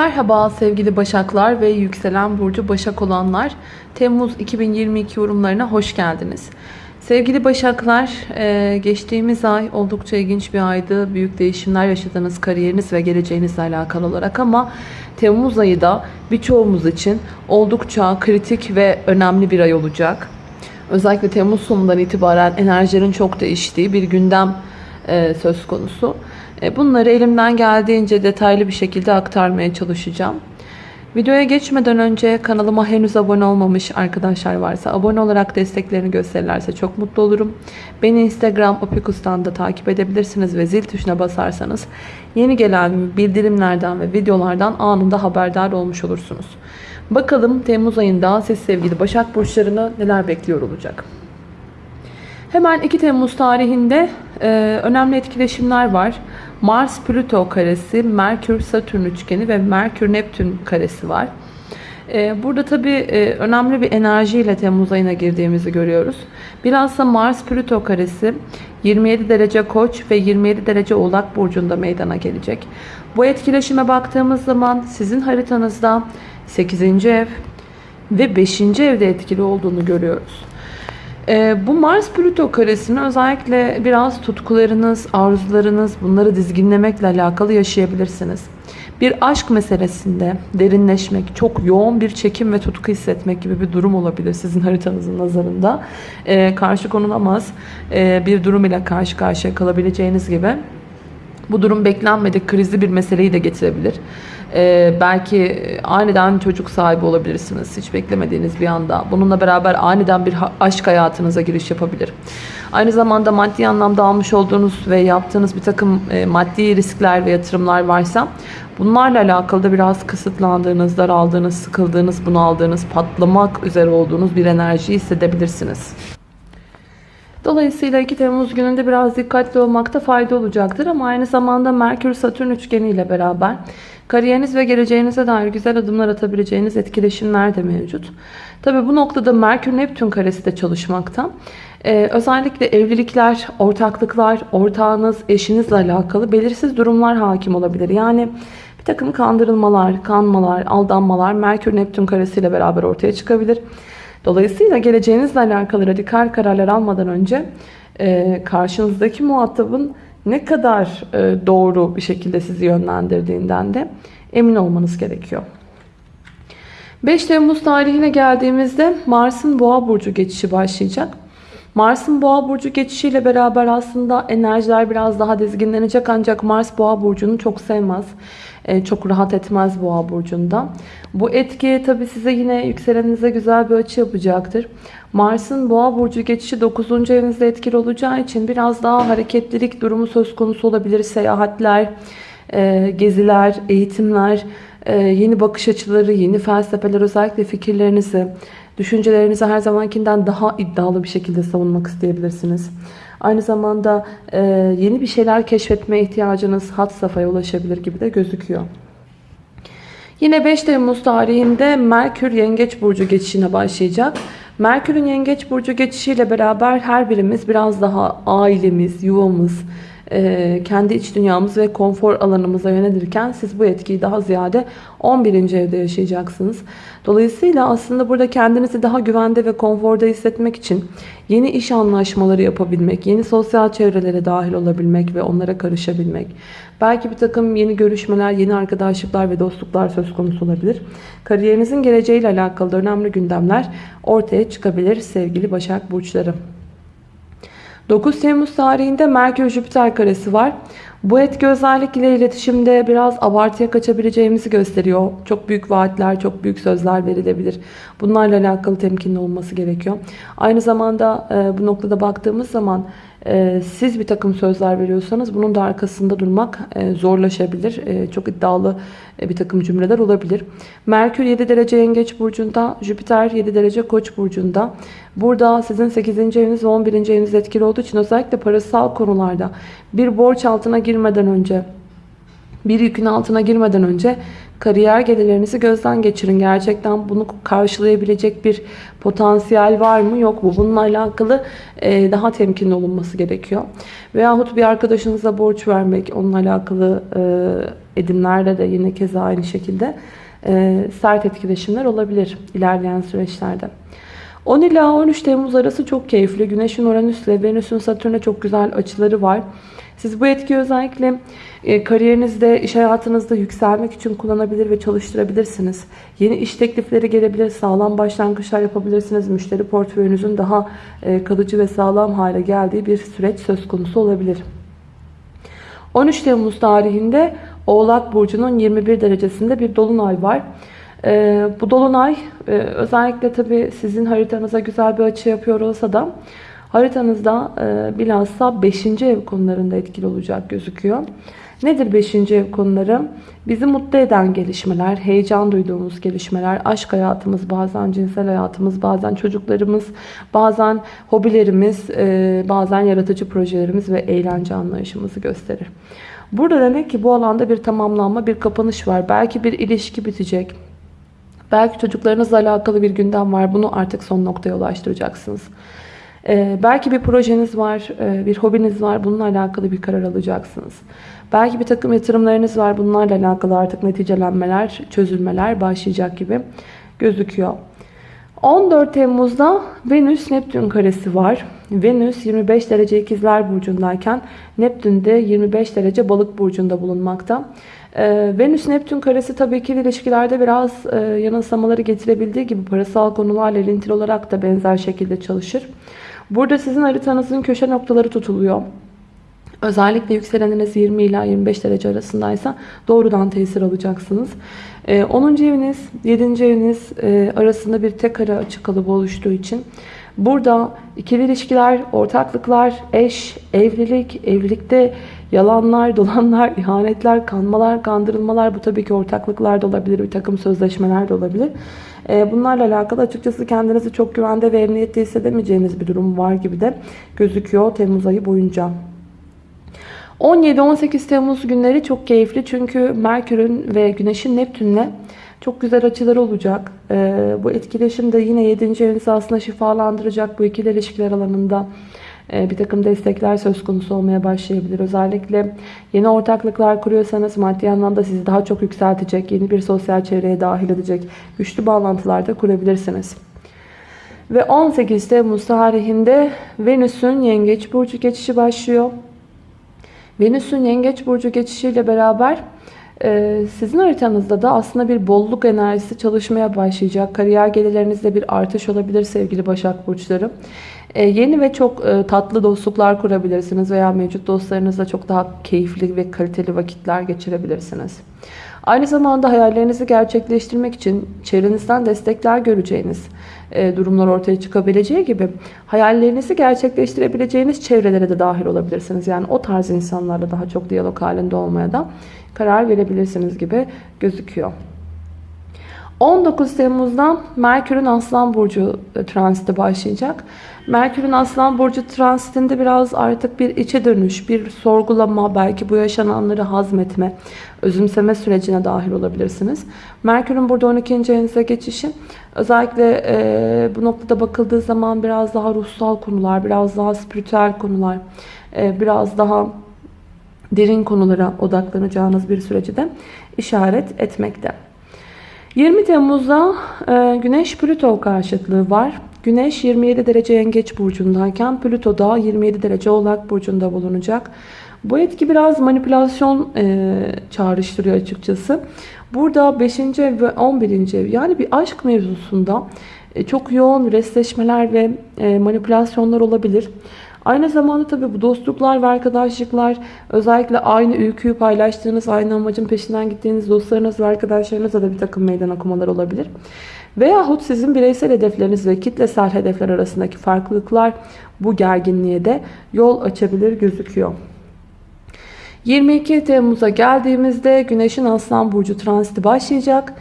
Merhaba sevgili Başaklar ve yükselen burcu Başak olanlar. Temmuz 2022 yorumlarına hoş geldiniz. Sevgili Başaklar, e, geçtiğimiz ay oldukça ilginç bir aydı. Büyük değişimler yaşadınız kariyeriniz ve geleceğinizle alakalı olarak ama Temmuz ayı da birçoğumuz için oldukça kritik ve önemli bir ay olacak. Özellikle Temmuz sonundan itibaren enerjilerin çok değiştiği bir gündem e, söz konusu. E, bunları elimden geldiğince detaylı bir şekilde aktarmaya çalışacağım. Videoya geçmeden önce kanalıma henüz abone olmamış arkadaşlar varsa abone olarak desteklerini gösterirlerse çok mutlu olurum. Beni Instagram Opikus'tan da takip edebilirsiniz ve zil tuşuna basarsanız yeni gelen bildirimlerden ve videolardan anında haberdar olmuş olursunuz. Bakalım Temmuz ayında siz sevgili Başak Burçlarını neler bekliyor olacak. Hemen 2 Temmuz tarihinde e, önemli etkileşimler var. Mars-Plüto karesi, Merkür-Satürn üçgeni ve Merkür-Neptün karesi var. E, burada tabii e, önemli bir enerjiyle Temmuz ayına girdiğimizi görüyoruz. Bilhassa Mars-Plüto karesi 27 derece Koç ve 27 derece Oğlak burcunda meydana gelecek. Bu etkileşime baktığımız zaman sizin haritanızda 8. ev ve 5. evde etkili olduğunu görüyoruz. Ee, bu Mars-Plüto karesini özellikle biraz tutkularınız, arzularınız bunları dizginlemekle alakalı yaşayabilirsiniz. Bir aşk meselesinde derinleşmek, çok yoğun bir çekim ve tutku hissetmek gibi bir durum olabilir sizin haritanızın nazarında. Ee, karşı konulamaz e, bir durum ile karşı karşıya kalabileceğiniz gibi. Bu durum beklenmedik krizli bir meseleyi de getirebilir. Ee, belki aniden çocuk sahibi olabilirsiniz. Hiç beklemediğiniz bir anda. Bununla beraber aniden bir aşk hayatınıza giriş yapabilir. Aynı zamanda maddi anlamda almış olduğunuz ve yaptığınız bir takım e, maddi riskler ve yatırımlar varsa bunlarla alakalı da biraz kısıtlandığınız, daraldığınız, sıkıldığınız, bunaldığınız, patlamak üzere olduğunuz bir enerji hissedebilirsiniz. Dolayısıyla 2 Temmuz gününde biraz dikkatli olmakta fayda olacaktır ama aynı zamanda Merkür-Satürn üçgeni ile beraber kariyeriniz ve geleceğinize dair güzel adımlar atabileceğiniz etkileşimler de mevcut. Tabi bu noktada Merkür-Neptün karesi de çalışmakta. Ee, özellikle evlilikler, ortaklıklar, ortağınız, eşinizle alakalı belirsiz durumlar hakim olabilir. Yani bir takım kandırılmalar, kanmalar, aldanmalar Merkür-Neptün karesiyle beraber ortaya çıkabilir. Dolayısıyla geleceğinizle alakalı radikal kararlar almadan önce e, karşınızdaki muhatabın ne kadar e, doğru bir şekilde sizi yönlendirdiğinden de emin olmanız gerekiyor. 5 Temmuz tarihine geldiğimizde Mars'ın Boğa burcu geçişi başlayacak. Mars'ın Boğa burcu geçişiyle beraber aslında enerjiler biraz daha dizginlenecek ancak Mars Boğa burcunu çok sevmez. E, çok rahat etmez Boğa burcunda. Bu etki tabi size yine yükseleninize güzel bir açı yapacaktır. Mars'ın Boğa burcu geçişi 9. evinizde etkili olacağı için biraz daha hareketlilik durumu söz konusu olabilir. Seyahatler, e, geziler, eğitimler, e, yeni bakış açıları, yeni felsefeler özellikle fikirlerinizi, düşüncelerinizi her zamankinden daha iddialı bir şekilde savunmak isteyebilirsiniz. Aynı zamanda e, yeni bir şeyler keşfetme ihtiyacınız hat safhaya ulaşabilir gibi de gözüküyor. Yine 5 Temmuz tarihinde Merkür Yengeç Burcu geçişine başlayacak. Merkür'ün Yengeç Burcu geçişiyle beraber her birimiz biraz daha ailemiz, yuvamız, kendi iç dünyamız ve konfor alanımıza yönelirken siz bu etkiyi daha ziyade 11. evde yaşayacaksınız. Dolayısıyla aslında burada kendinizi daha güvende ve konforda hissetmek için yeni iş anlaşmaları yapabilmek, yeni sosyal çevrelere dahil olabilmek ve onlara karışabilmek. Belki bir takım yeni görüşmeler, yeni arkadaşlıklar ve dostluklar söz konusu olabilir. Kariyerinizin geleceğiyle alakalı önemli gündemler ortaya çıkabilir sevgili Başak Burçları. 9 Temmuz tarihinde Merkür-Jüpiter karesi var. Bu etki özellikle iletişimde biraz abartıya kaçabileceğimizi gösteriyor. Çok büyük vaatler, çok büyük sözler verilebilir. Bunlarla alakalı temkinli olması gerekiyor. Aynı zamanda e, bu noktada baktığımız zaman e, siz bir takım sözler veriyorsanız bunun da arkasında durmak e, zorlaşabilir. E, çok iddialı e, bir takım cümleler olabilir. Merkür 7 derece yengeç burcunda, Jüpiter 7 derece koç burcunda. Burada sizin 8. eviniz ve 11. eviniz etkili olduğu için özellikle parasal konularda bir borç altına girmeden önce bir yükün altına girmeden önce kariyer gelirlerinizi gözden geçirin. Gerçekten bunu karşılayabilecek bir potansiyel var mı yok mu? Bununla alakalı e, daha temkinli olunması gerekiyor. Veyahut bir arkadaşınıza borç vermek, onunla alakalı e, edimlerde de yine keza aynı şekilde e, sert etkileşimler olabilir ilerleyen süreçlerde. 10 ila 13 Temmuz arası çok keyifli. Güneşin Uranüs ile Venüs'ün Satürn'e çok güzel açıları var. Siz bu etkiyi özellikle e, kariyerinizde, iş hayatınızda yükselmek için kullanabilir ve çalıştırabilirsiniz. Yeni iş teklifleri gelebilir, sağlam başlangıçlar yapabilirsiniz. Müşteri portföyünüzün daha e, kalıcı ve sağlam hale geldiği bir süreç söz konusu olabilir. 13 Temmuz tarihinde Oğlak Burcu'nun 21 derecesinde bir dolunay var. Ee, bu dolunay e, özellikle tabi sizin haritanıza güzel bir açı yapıyor olsa da haritanızda e, bilhassa 5. ev konularında etkili olacak gözüküyor. Nedir 5. ev konuları? Bizi mutlu eden gelişmeler, heyecan duyduğumuz gelişmeler, aşk hayatımız, bazen cinsel hayatımız, bazen çocuklarımız, bazen hobilerimiz, e, bazen yaratıcı projelerimiz ve eğlence anlayışımızı gösterir. Burada demek ki bu alanda bir tamamlanma, bir kapanış var. Belki bir ilişki bitecek. Belki çocuklarınızla alakalı bir gündem var. Bunu artık son noktaya ulaştıracaksınız. Ee, belki bir projeniz var, e, bir hobiniz var. Bununla alakalı bir karar alacaksınız. Belki bir takım yatırımlarınız var. Bunlarla alakalı artık neticelenmeler, çözülmeler başlayacak gibi gözüküyor. 14 Temmuz'da Venüs Neptün karesi var. Venüs 25 derece ikizler burcundayken Neptün de 25 derece balık burcunda bulunmakta. Ee, Venüs Neptün karesi tabii ki ilişkilerde biraz e, yanılsamaları getirebildiği gibi parasal konularla ilintili olarak da benzer şekilde çalışır. Burada sizin haritanızın köşe noktaları tutuluyor. Özellikle yükseleniniz 20 ila 25 derece arasındaysa doğrudan tesir alacaksınız. 10. Ee, eviniz, 7. eviniz e, arasında bir tek ara açık kalıbı oluştuğu için burada ikili ilişkiler, ortaklıklar, eş, evlilik, evlilikte yalanlar, dolanlar, ihanetler, kanmalar, kandırılmalar bu tabii ki ortaklıklar da olabilir, bir takım sözleşmeler de olabilir. Ee, bunlarla alakalı açıkçası kendinizi çok güvende ve emniyette hissedemeyeceğiniz bir durum var gibi de gözüküyor Temmuz ayı boyunca. 17-18 Temmuz günleri çok keyifli çünkü Merkür'ün ve Güneş'in Neptün'le çok güzel açıları olacak. Ee, bu etkileşim de yine 7. evinizi aslında şifalandıracak bu ikili ilişkiler alanında bir takım destekler söz konusu olmaya başlayabilir. Özellikle yeni ortaklıklar kuruyorsanız maddi anlamda sizi daha çok yükseltecek, yeni bir sosyal çevreye dahil edecek güçlü bağlantılar da kurabilirsiniz. Ve 18 Temmuz tarihinde Venüs'ün Yengeç Burcu geçişi başlıyor. Venüs'ün Yengeç Burcu geçişiyle beraber e, sizin haritanızda da aslında bir bolluk enerjisi çalışmaya başlayacak. Kariyer gelirlerinizde bir artış olabilir sevgili Başak Burçları. E, yeni ve çok e, tatlı dostluklar kurabilirsiniz veya mevcut dostlarınızla çok daha keyifli ve kaliteli vakitler geçirebilirsiniz. Aynı zamanda hayallerinizi gerçekleştirmek için çevrenizden destekler göreceğiniz e, durumlar ortaya çıkabileceği gibi hayallerinizi gerçekleştirebileceğiniz çevrelere de dahil olabilirsiniz. Yani o tarz insanlarla daha çok diyalog halinde olmaya da karar verebilirsiniz gibi gözüküyor. 19 Temmuz'dan Merkür'ün Aslan Burcu transiti başlayacak. Merkür'ün Aslan Burcu transitinde biraz artık bir içe dönüş, bir sorgulama, belki bu yaşananları hazmetme, özümseme sürecine dahil olabilirsiniz. Merkür'ün burada 12. evinize geçişi özellikle e, bu noktada bakıldığı zaman biraz daha ruhsal konular, biraz daha spiritüel konular, e, biraz daha derin konulara odaklanacağınız bir süreci de işaret etmekte. 20 Temmuz'da e, Güneş Plüto karşıtlığı var. Güneş 27 derece yengeç burcundayken Plüto da 27 derece oğlak burcunda bulunacak. Bu etki biraz manipülasyon e, çağrıştırıyor açıkçası. Burada 5. ev ve 11. ev yani bir aşk mevzusunda e, çok yoğun restleşmeler ve e, manipülasyonlar olabilir. Aynı zamanda tabii bu dostluklar ve arkadaşlıklar özellikle aynı ülküyü paylaştığınız, aynı amacın peşinden gittiğiniz dostlarınız ve arkadaşlarınızla da bir takım meydan okumalar olabilir. Veyahut sizin bireysel hedefleriniz ve kitlesel hedefler arasındaki farklılıklar bu gerginliğe de yol açabilir gözüküyor. 22 Temmuz'a geldiğimizde Güneş'in Aslan Burcu transiti başlayacak.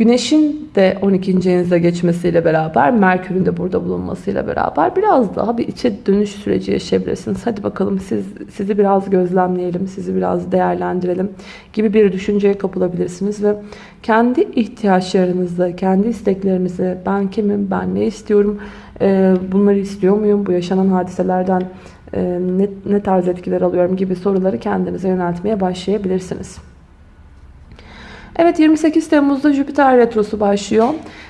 Güneşin de 12. evinizde geçmesiyle beraber Merkür'ün de burada bulunmasıyla beraber biraz daha bir içe dönüş süreci yaşayabilirsiniz. Hadi bakalım siz sizi biraz gözlemleyelim, sizi biraz değerlendirelim gibi bir düşünceye kapılabilirsiniz ve kendi ihtiyaçlarınızı, kendi isteklerinizi ben kimim, ben ne istiyorum, e, bunları istiyor muyum, bu yaşanan hadiselerden e, ne, ne tarz etkiler alıyorum gibi soruları kendinize yöneltmeye başlayabilirsiniz. Evet 28 Temmuz'da Jüpiter Retrosu başlıyor.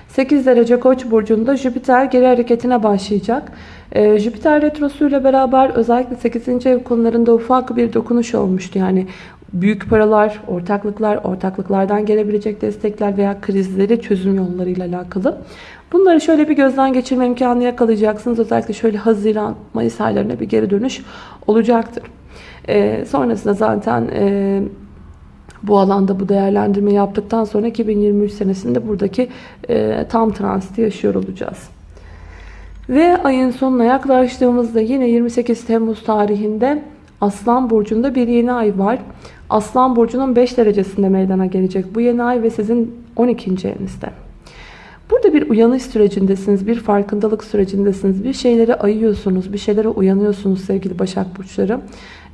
8 derece Koç burcunda Jüpiter geri hareketine başlayacak. Ee, Jüpiter Retrosu ile beraber özellikle 8. ev konularında ufak bir dokunuş olmuştu. Yani büyük paralar, ortaklıklar, ortaklıklardan gelebilecek destekler veya krizleri çözüm yollarıyla alakalı. Bunları şöyle bir gözden geçirme imkanı yakalayacaksınız. Özellikle şöyle Haziran, Mayıs aylarına bir geri dönüş olacaktır. Ee, sonrasında zaten e, bu alanda bu değerlendirme yaptıktan sonra 2023 senesinde buradaki e, tam transiti yaşıyor olacağız. Ve ayın sonuna yaklaştığımızda yine 28 Temmuz tarihinde Aslan Burcu'nda bir yeni ay var. Aslan Burcu'nun 5 derecesinde meydana gelecek bu yeni ay ve sizin 12. evinizde. Burada bir uyanış sürecindesiniz, bir farkındalık sürecindesiniz. Bir şeylere ayıyorsunuz, bir şeylere uyanıyorsunuz sevgili Başak Burçları.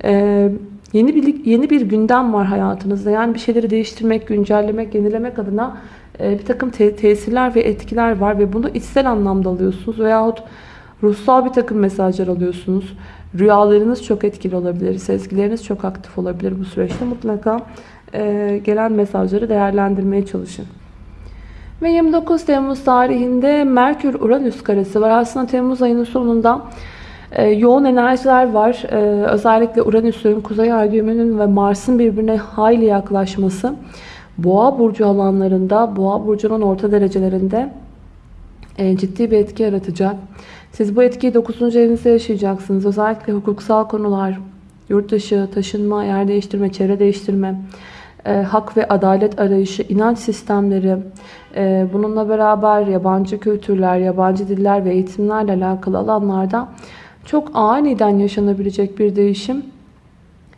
Ee, yeni bir, yeni bir gündem var hayatınızda. Yani bir şeyleri değiştirmek, güncellemek, yenilemek adına e, bir takım te tesirler ve etkiler var. Ve bunu içsel anlamda alıyorsunuz veyahut ruhsal bir takım mesajlar alıyorsunuz. Rüyalarınız çok etkili olabilir, sezgileriniz çok aktif olabilir bu süreçte. Mutlaka e, gelen mesajları değerlendirmeye çalışın. Ve 29 Temmuz tarihinde Merkür-Uranüs karesi var. Aslında Temmuz ayının sonunda e, yoğun enerjiler var. E, özellikle Uranüs'ün, Kuzey Ay düğümünün ve Mars'ın birbirine hayli yaklaşması Boğa burcu alanlarında, Boğa burcunun orta derecelerinde e, ciddi bir etki yaratacak. Siz bu etkiyi 9. evinizde yaşayacaksınız. Özellikle hukuksal konular, yurt dışı, taşınma, yer değiştirme, çevre değiştirme, e, hak ve adalet arayışı, inanç sistemleri, e, bununla beraber yabancı kültürler, yabancı diller ve eğitimlerle alakalı alanlarda çok aniden yaşanabilecek bir değişim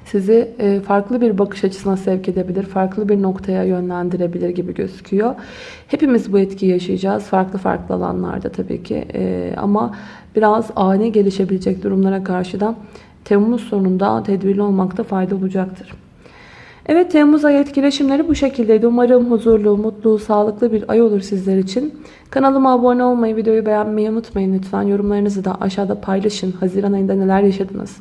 sizi e, farklı bir bakış açısına sevk edebilir, farklı bir noktaya yönlendirebilir gibi gözüküyor. Hepimiz bu etkiyi yaşayacağız. Farklı farklı alanlarda tabii ki. E, ama biraz ani gelişebilecek durumlara karşı da Temmuz sonunda tedbirli olmakta fayda olacaktır. Evet Temmuz ayı etkileşimleri bu şekildeydi. Umarım huzurlu, mutlu, sağlıklı bir ay olur sizler için. Kanalıma abone olmayı, videoyu beğenmeyi unutmayın lütfen. Yorumlarınızı da aşağıda paylaşın. Haziran ayında neler yaşadınız?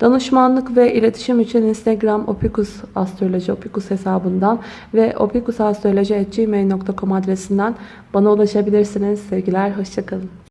Danışmanlık ve iletişim için Instagram opikus astroloji opikus hesabından ve opikusastroloji.gmail.com adresinden bana ulaşabilirsiniz. Sevgiler, hoşçakalın.